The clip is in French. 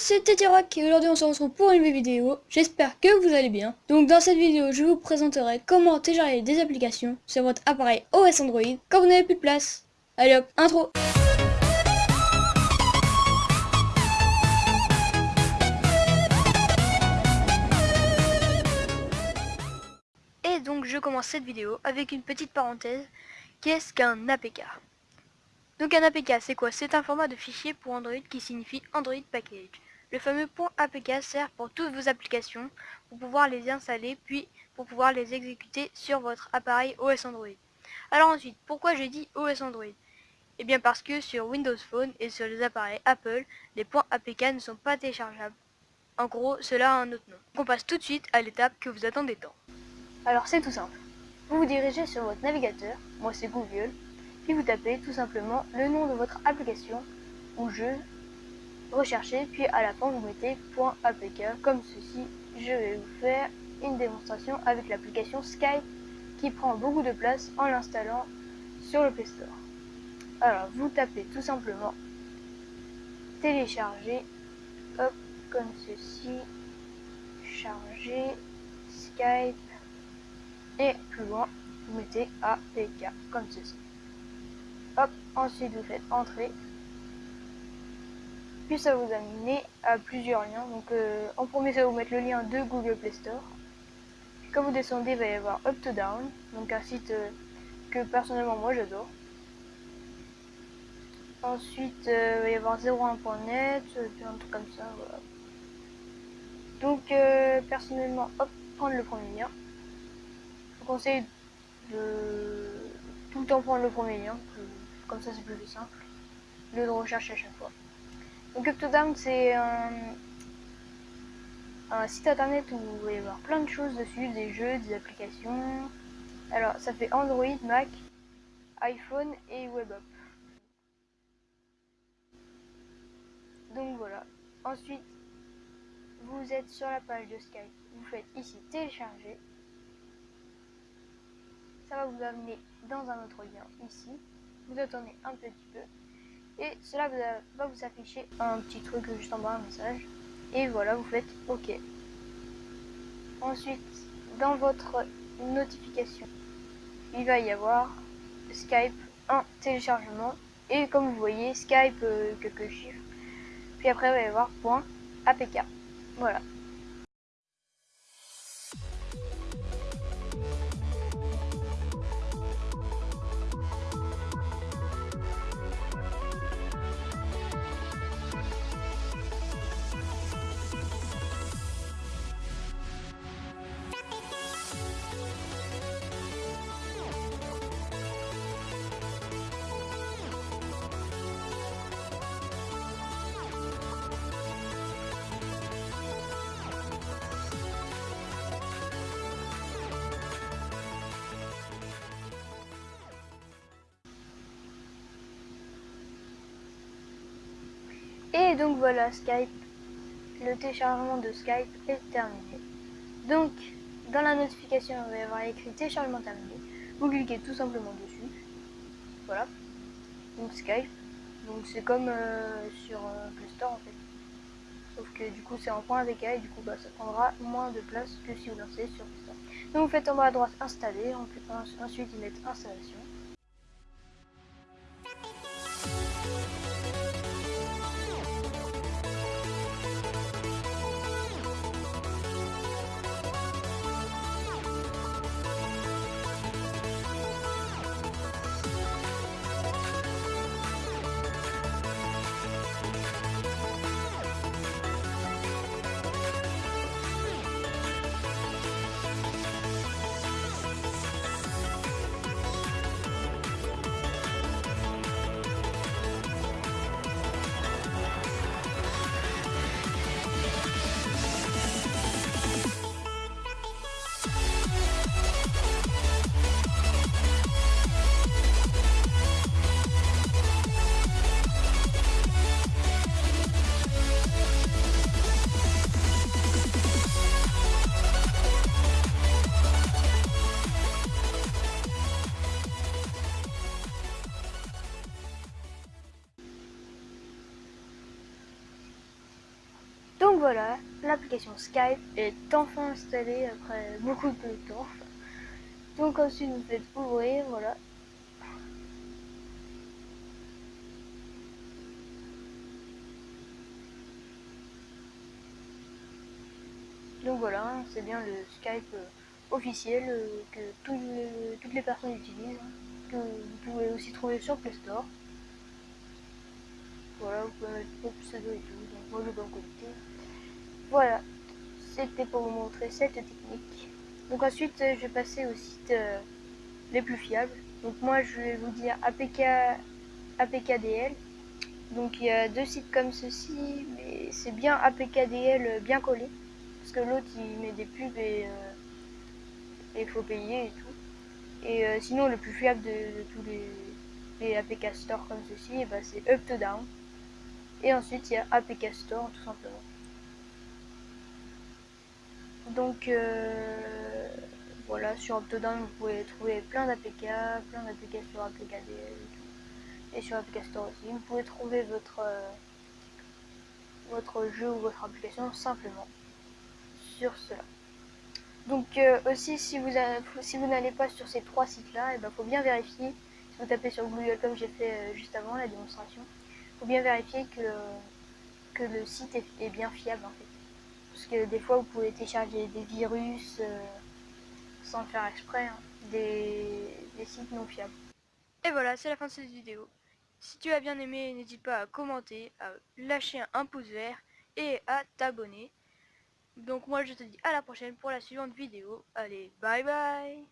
c'est Rock et aujourd'hui on se retrouve pour une nouvelle vidéo. J'espère que vous allez bien. Donc dans cette vidéo, je vous présenterai comment télécharger des applications sur votre appareil OS Android quand vous n'avez plus de place. Allez hop, intro Et donc je commence cette vidéo avec une petite parenthèse. Qu'est-ce qu'un APK donc un APK, c'est quoi? C'est un format de fichier pour Android qui signifie Android Package. Le fameux .apk sert pour toutes vos applications, pour pouvoir les installer, puis pour pouvoir les exécuter sur votre appareil OS Android. Alors ensuite, pourquoi j'ai dit OS Android? Eh bien parce que sur Windows Phone et sur les appareils Apple, les .apk ne sont pas téléchargeables. En gros, cela a un autre nom. On passe tout de suite à l'étape que vous attendez tant. Alors c'est tout simple. Vous vous dirigez sur votre navigateur, moi c'est Google, puis vous tapez tout simplement le nom de votre application ou jeu, recherchez, puis à la fin vous mettez .apk comme ceci. Je vais vous faire une démonstration avec l'application Skype qui prend beaucoup de place en l'installant sur le Play Store. Alors vous tapez tout simplement télécharger, hop, comme ceci, charger, Skype, et plus loin, vous mettez APK, comme ceci. Hop, ensuite vous faites entrer. Puis ça vous amène à plusieurs liens. Donc euh, en premier ça va vous mettre le lien de Google Play Store. quand vous descendez, il va y avoir Up to Down, donc un site euh, que personnellement moi j'adore. Ensuite, euh, il va y avoir 01.net, un truc comme ça, voilà. Donc, personnellement, hop, prendre le premier lien. Je vous conseille de tout le temps prendre le premier lien, comme ça c'est plus simple, lieu de recherche à chaque fois. Donc c'est un, site internet où vous pouvez voir plein de choses dessus, des jeux, des applications. Alors ça fait Android, Mac, iPhone et WebApp. Donc voilà. Ensuite, vous êtes sur la page de Skype. Vous faites ici télécharger. Ça va vous amener dans un autre lien ici vous attendez un petit peu et cela va vous afficher un petit truc juste en bas, un message. Et voilà, vous faites OK. Ensuite, dans votre notification, il va y avoir Skype un téléchargement. Et comme vous voyez, Skype euh, quelques chiffres. Puis après, il va y avoir point APK. Voilà. Et donc voilà Skype, le téléchargement de Skype est terminé. Donc dans la notification il va avoir écrit téléchargement terminé. Vous cliquez tout simplement dessus. Voilà. Donc Skype. Donc c'est comme euh, sur euh, Play Store en fait. Sauf que du coup c'est en point avec A et du coup bah, ça prendra moins de place que si vous lancez sur Play Store. Donc vous faites en bas à droite installer, ensuite vous mettez installation. Voilà, l'application Skype est enfin installée après beaucoup de temps. Donc ensuite vous faites ouvrir, voilà. Donc voilà, c'est bien le Skype euh, officiel euh, que toutes les personnes utilisent, hein, que vous pouvez aussi trouver sur Play Store. Voilà, vous pouvez mettre vos pseudo et tout, donc moi je vais me connecter. Voilà, c'était pour vous montrer cette technique. Donc ensuite, je vais passer aux sites euh, les plus fiables. Donc moi, je vais vous dire APK, APKDL. Donc il y a deux sites comme ceci, mais c'est bien APKDL bien collé. Parce que l'autre, il met des pubs et il faut payer et tout. Et euh, sinon, le plus fiable de, tous les, APK Store comme ceci, eh ben, c'est Up to Down. Et ensuite, il y a APK Store tout simplement. Donc euh, voilà, sur Optodown, vous pouvez trouver plein d'APK, plein sur APKDL et, et sur APK Store aussi. Vous pouvez trouver votre, euh, votre jeu ou votre application simplement sur cela. Donc euh, aussi, si vous, si vous n'allez pas sur ces trois sites-là, il eh ben, faut bien vérifier, si vous tapez sur Google comme j'ai fait juste avant la démonstration, il faut bien vérifier que, que le site est bien fiable en fait. Parce que des fois, vous pouvez télécharger des virus euh, sans le faire exprès, hein. des, sites non fiables. Et voilà, c'est la fin de cette vidéo. Si tu as bien aimé, n'hésite pas à commenter, à lâcher un pouce vert et à t'abonner. Donc moi je te dis à la prochaine pour la suivante vidéo. Allez, bye bye